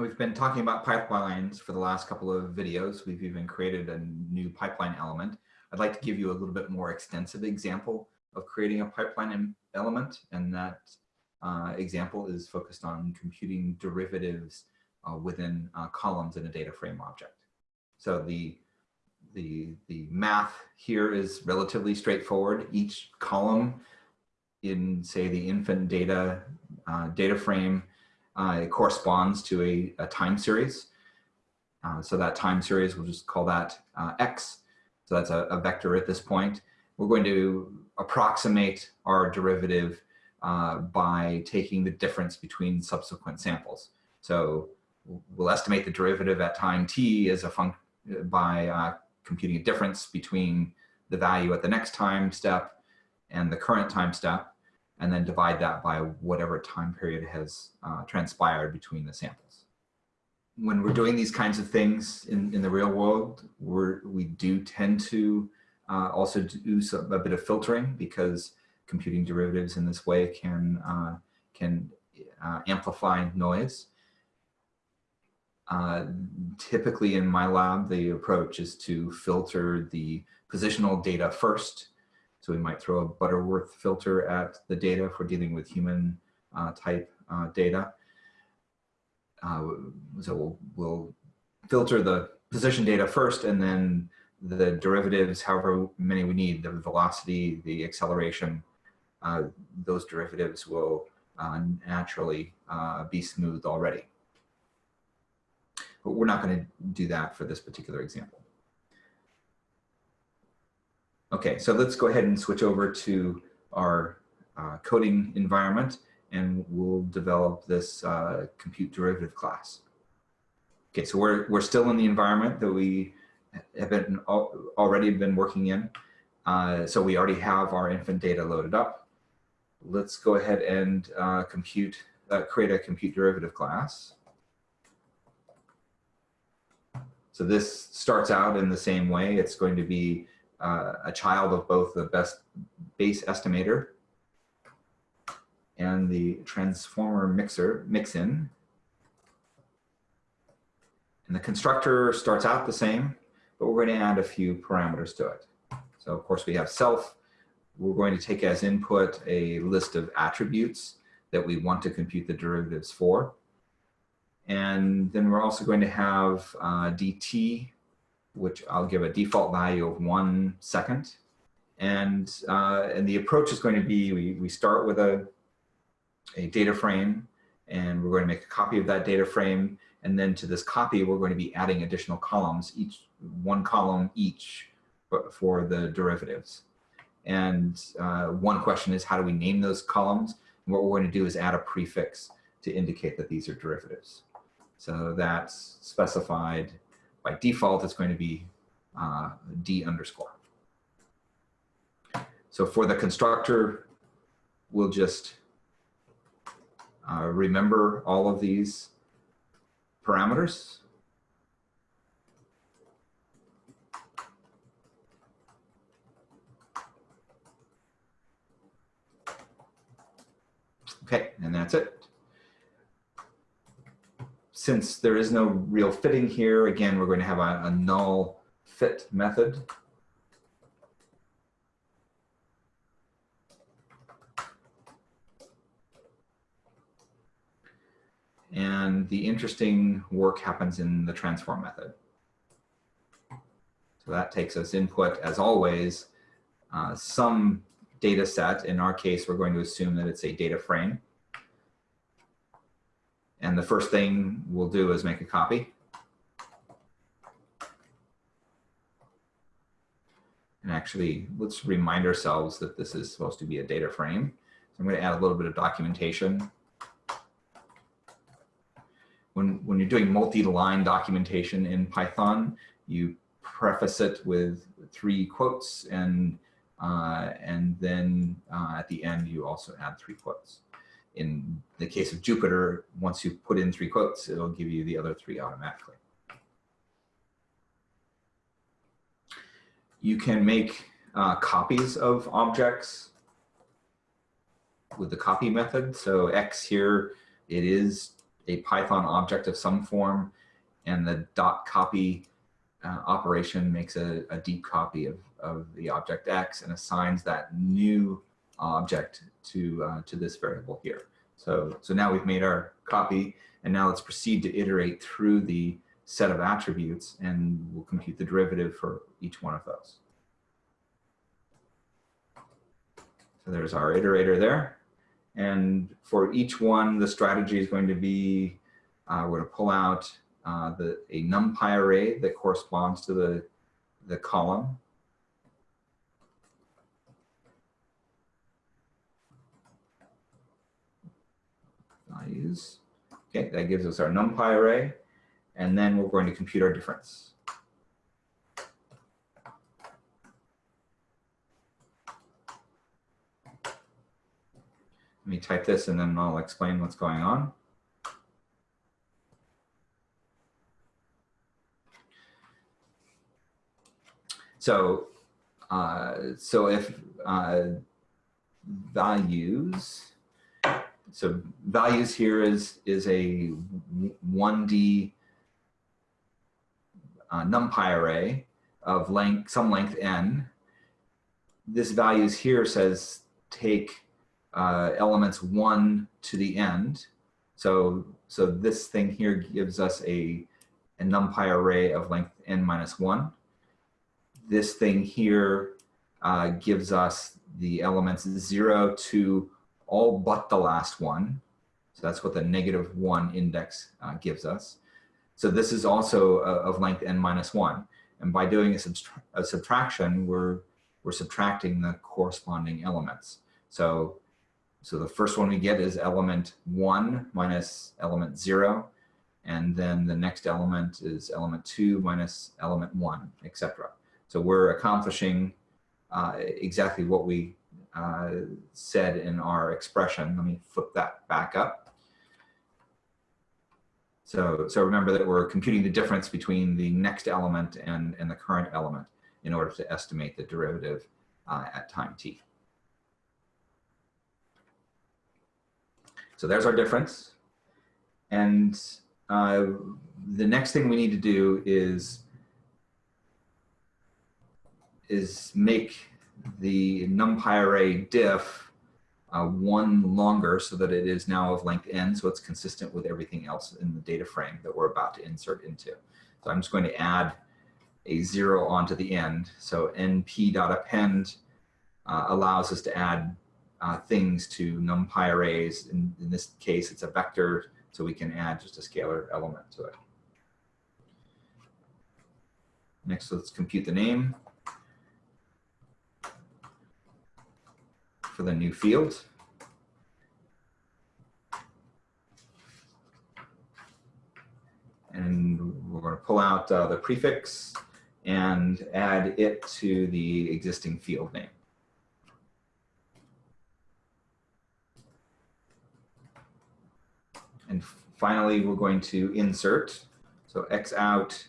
We've been talking about pipelines for the last couple of videos. We've even created a new pipeline element. I'd like to give you a little bit more extensive example of creating a pipeline element. And that uh, example is focused on computing derivatives uh, within uh, columns in a data frame object. So the, the, the math here is relatively straightforward. Each column in say the infant data uh, data frame uh, it corresponds to a, a time series. Uh, so that time series, we'll just call that uh, X. So that's a, a, vector at this point. We're going to approximate our derivative uh, by taking the difference between subsequent samples. So we'll estimate the derivative at time t as a function by uh, computing a difference between the value at the next time step and the current time step and then divide that by whatever time period has uh, transpired between the samples. When we're doing these kinds of things in, in the real world, we're, we do tend to uh, also do some, a bit of filtering because computing derivatives in this way can, uh, can uh, amplify noise. Uh, typically in my lab, the approach is to filter the positional data first so we might throw a Butterworth filter at the data we're dealing with human uh, type uh, data. Uh, so we'll, we'll filter the position data first and then the derivatives, however many we need, the velocity, the acceleration, uh, those derivatives will uh, naturally uh, be smoothed already. But we're not going to do that for this particular example. Okay, so let's go ahead and switch over to our uh, coding environment and we'll develop this uh, compute derivative class. Okay, so we're, we're still in the environment that we have been already been working in. Uh, so we already have our infant data loaded up. Let's go ahead and uh, compute, uh, create a compute derivative class. So this starts out in the same way. It's going to be uh, a child of both the best base estimator and the transformer mixer mixin. And the constructor starts out the same, but we're going to add a few parameters to it. So of course we have self. We're going to take as input a list of attributes that we want to compute the derivatives for. And then we're also going to have uh, dt which I'll give a default value of one second. And, uh, and the approach is going to be, we, we start with a, a data frame and we're going to make a copy of that data frame. And then to this copy, we're going to be adding additional columns, each one column each for the derivatives. And uh, one question is how do we name those columns? And what we're going to do is add a prefix to indicate that these are derivatives. So that's specified by default, it's going to be uh, D underscore. So for the constructor, we'll just uh, remember all of these parameters. Okay, and that's it since there is no real fitting here, again, we're going to have a, a null fit method. And the interesting work happens in the transform method. So that takes us input, as always, uh, some data set. In our case, we're going to assume that it's a data frame. And the first thing we'll do is make a copy. And actually, let's remind ourselves that this is supposed to be a data frame. So I'm going to add a little bit of documentation. When, when you're doing multi-line documentation in Python, you preface it with three quotes and, uh, and then uh, at the end, you also add three quotes in the case of Jupyter, once you put in three quotes, it'll give you the other three automatically. You can make uh, copies of objects with the copy method. So X here, it is a Python object of some form, and the dot copy uh, operation makes a, a, deep copy of, of the object X and assigns that new object to, uh, to this variable here. So, so now we've made our copy, and now let's proceed to iterate through the set of attributes, and we'll compute the derivative for each one of those. So there's our iterator there. And for each one, the strategy is going to be, uh, we're going to pull out uh, the, a NumPy array that corresponds to the, the column. Okay, that gives us our NumPy array. And then we're going to compute our difference. Let me type this and then I'll explain what's going on. So, uh, so if uh, values, so values here is, is a 1D uh, NumPy array of length, some length n. This values here says take uh, elements one to the end. So, so this thing here gives us a, a numpy array of length n minus one. This thing here uh, gives us the elements zero to all but the last one. So that's what the negative one index uh, gives us. So this is also uh, of length n minus one. And by doing a, subtra a subtraction, we're, we're subtracting the corresponding elements. So so the first one we get is element one minus element zero. And then the next element is element two minus element one, etc. So we're accomplishing uh, exactly what we uh, said in our expression. Let me flip that back up. So, so remember that we're computing the difference between the next element and, and the current element in order to estimate the derivative uh, at time t. So there's our difference. And uh, the next thing we need to do is, is make the numpy array diff uh, one longer so that it is now of length n, so it's consistent with everything else in the data frame that we're about to insert into. So I'm just going to add a zero onto the end. So np.append uh, allows us to add uh, things to numpy arrays. In, in this case, it's a vector, so we can add just a scalar element to it. Next, let's compute the name for the new field. And we're going to pull out uh, the prefix and add it to the existing field name. And finally, we're going to insert. So X out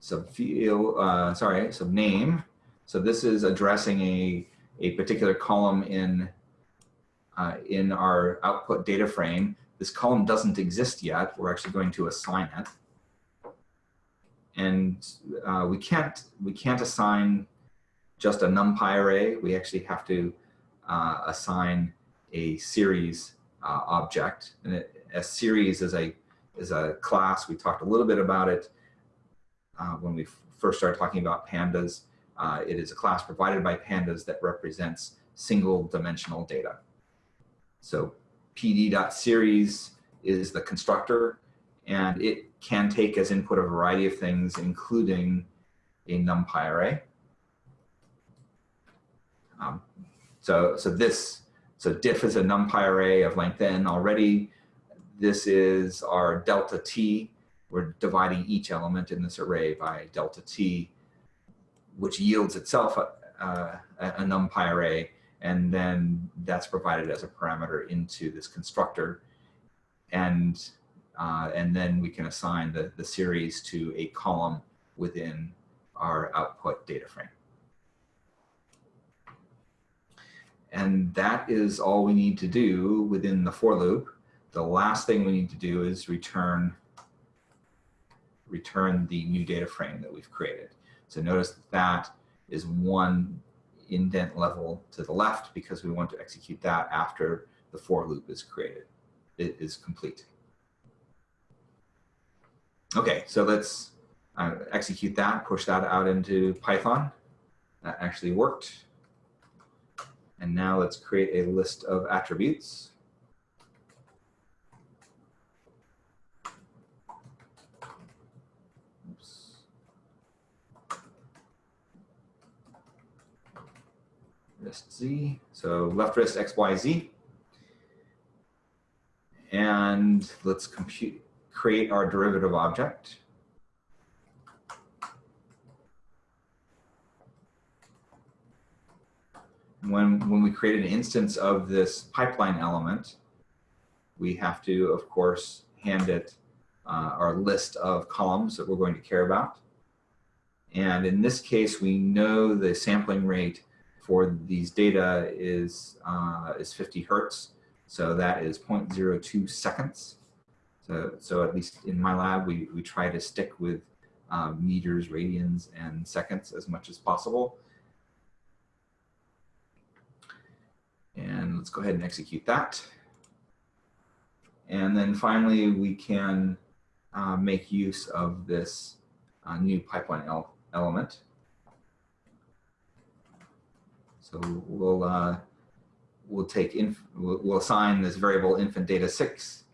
subfield, uh, sorry, subname. So this is addressing a, a particular column in, uh, in our output data frame. This column doesn't exist yet. We're actually going to assign it. And uh, we can't we can't assign just a numpy array. We actually have to uh, assign a series uh, object. And it, a series is a, is a class. We talked a little bit about it uh, when we first started talking about pandas. Uh, it is a class provided by pandas that represents single dimensional data. So pd.series is the constructor and it can take as input a variety of things, including a numpy array. Um, so, so this so diff is a numpy array of length n already. This is our delta t. We're dividing each element in this array by delta t, which yields itself a, a, a numpy array. And then that's provided as a parameter into this constructor. And, uh, and then we can assign the, the series to a column within our output data frame. And that is all we need to do within the for loop. the last thing we need to do is return return the new data frame that we've created. So notice that is one indent level to the left because we want to execute that after the for loop is created, it is complete. Okay, so let's uh, execute that, push that out into Python. That actually worked. And now let's create a list of attributes. Wrist Z. So left wrist X, Y, Z. And let's compute, create our derivative object. When, when we create an instance of this pipeline element, we have to, of course, hand it uh, our list of columns that we're going to care about. And in this case, we know the sampling rate for these data is, uh, is 50 hertz. So that is 0.02 seconds. So, so at least in my lab, we, we try to stick with uh, meters, radians, and seconds as much as possible. And let's go ahead and execute that. And then finally, we can uh, make use of this uh, new pipeline element. So we'll uh, we'll take inf we'll, assign this variable infant data six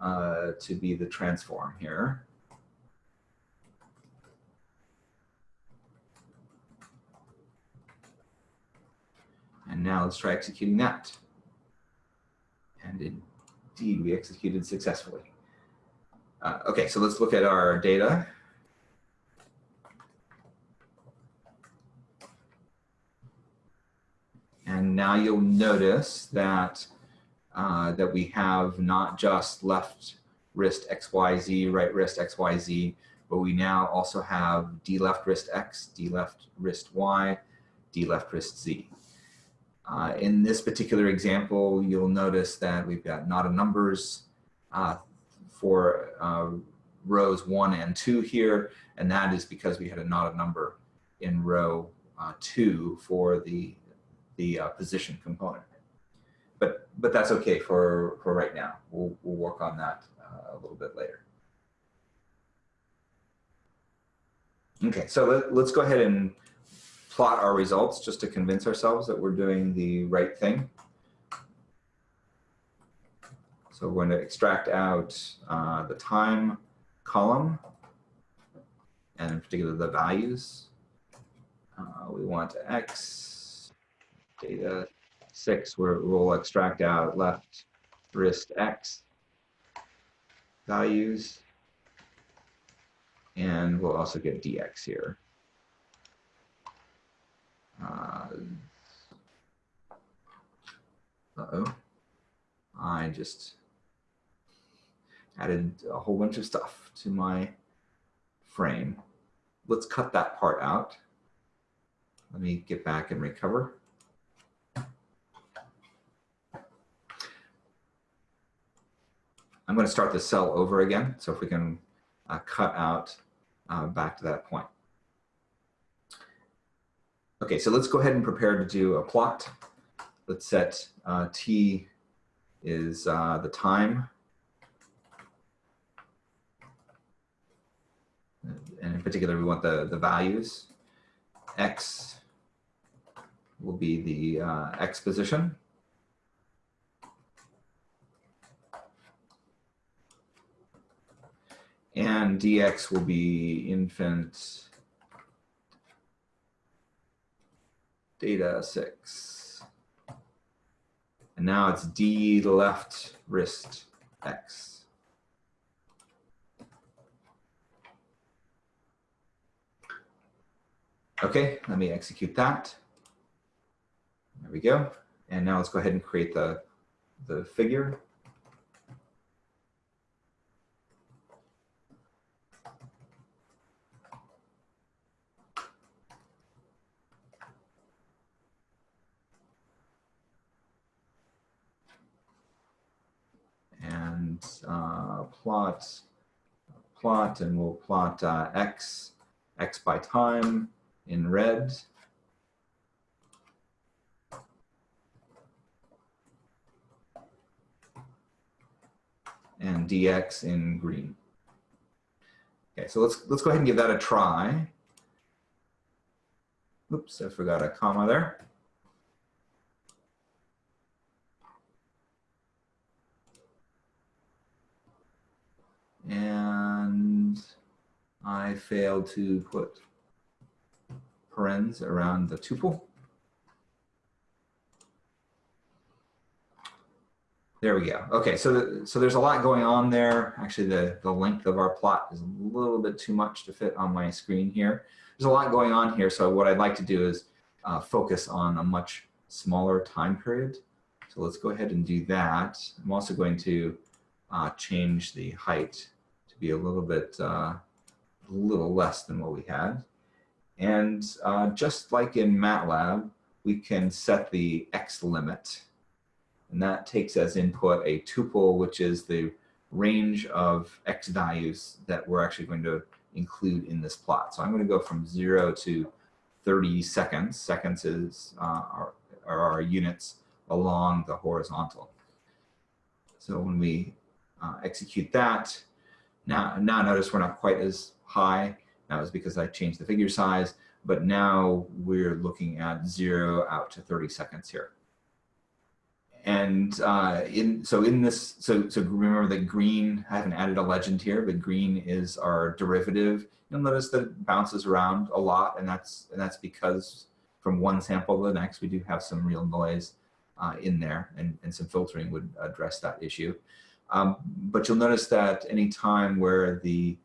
uh, to be the transform here. And now let's try executing that. And indeed, we executed successfully. Uh, okay, so let's look at our data. And now you'll notice that, uh, that we have not just left wrist XYZ, right wrist XYZ, but we now also have D left wrist X, D left wrist Y, D left wrist Z. Uh, in this particular example, you'll notice that we've got not a numbers uh, for uh, rows one and two here, and that is because we had a not a number in row uh, two for the the uh, position component. But, but that's okay for, for right now. We'll, we'll work on that uh, a little bit later. Okay, so let, let's go ahead and plot our results just to convince ourselves that we're doing the right thing. So we're going to extract out uh, the time column and in particular the values. Uh, we want X data six, where we'll extract out left wrist X values. And we'll also get dx here. Uh, uh-oh. I just added a whole bunch of stuff to my frame. Let's cut that part out. Let me get back and recover. I'm going to start the cell over again. So if we can uh, cut out uh, back to that point. Okay, so let's go ahead and prepare to do a plot. Let's set uh, t is uh, the time. And in particular, we want the, the values. X will be the uh, X position. And dx will be infant data six. And now it's D left wrist X. Okay, let me execute that. There we go. And now let's go ahead and create the, the figure. And uh, plot, plot, and we'll plot uh, x, x by time in red. And dx in green. Okay, so let's let's go ahead and give that a try. Oops, I forgot a comma there. And I failed to put parens around the tuple. There we go. Okay, so so there's a lot going on there. Actually, the, the length of our plot is a little bit too much to fit on my screen here. There's a lot going on here, so what I'd like to do is uh, focus on a much smaller time period. So let's go ahead and do that. I'm also going to uh, change the height be a little bit, uh, a little less than what we had. And uh, just like in MATLAB, we can set the X limit. And that takes as input a tuple, which is the range of X values that we're actually going to include in this plot. So I'm going to go from zero to 30 seconds. Seconds is uh, our, are our units along the horizontal. So when we uh, execute that, now, now notice we're not quite as high. That was because I changed the figure size, but now we're looking at zero out to 30 seconds here. And uh, in so in this, so so remember that green, I haven't added a legend here, but green is our derivative. You'll notice that it bounces around a lot, and that's and that's because from one sample to the next, we do have some real noise uh, in there, and, and some filtering would address that issue. Um, but you'll notice that any time where the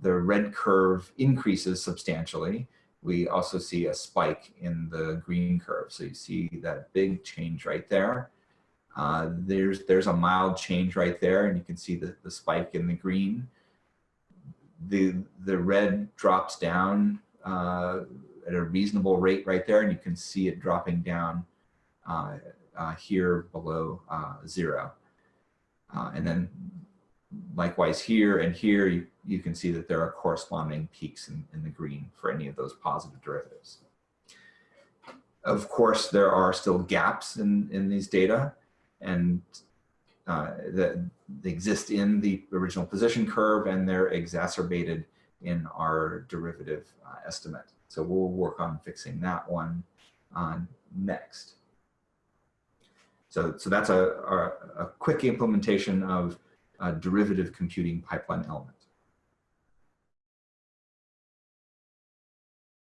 the red curve increases substantially, we also see a spike in the green curve. So you see that big change right there. Uh, there's there's a mild change right there, and you can see the, the spike in the green. The the red drops down uh, at a reasonable rate right there, and you can see it dropping down uh, uh here below uh, zero. Uh, and then likewise here and here, you, you can see that there are corresponding peaks in, in the green for any of those positive derivatives. Of course, there are still gaps in, in these data and uh, that exist in the original position curve and they're exacerbated in our derivative uh, estimate. So we'll work on fixing that one uh, next. So, so that's a, a, a quick implementation of a derivative computing pipeline element.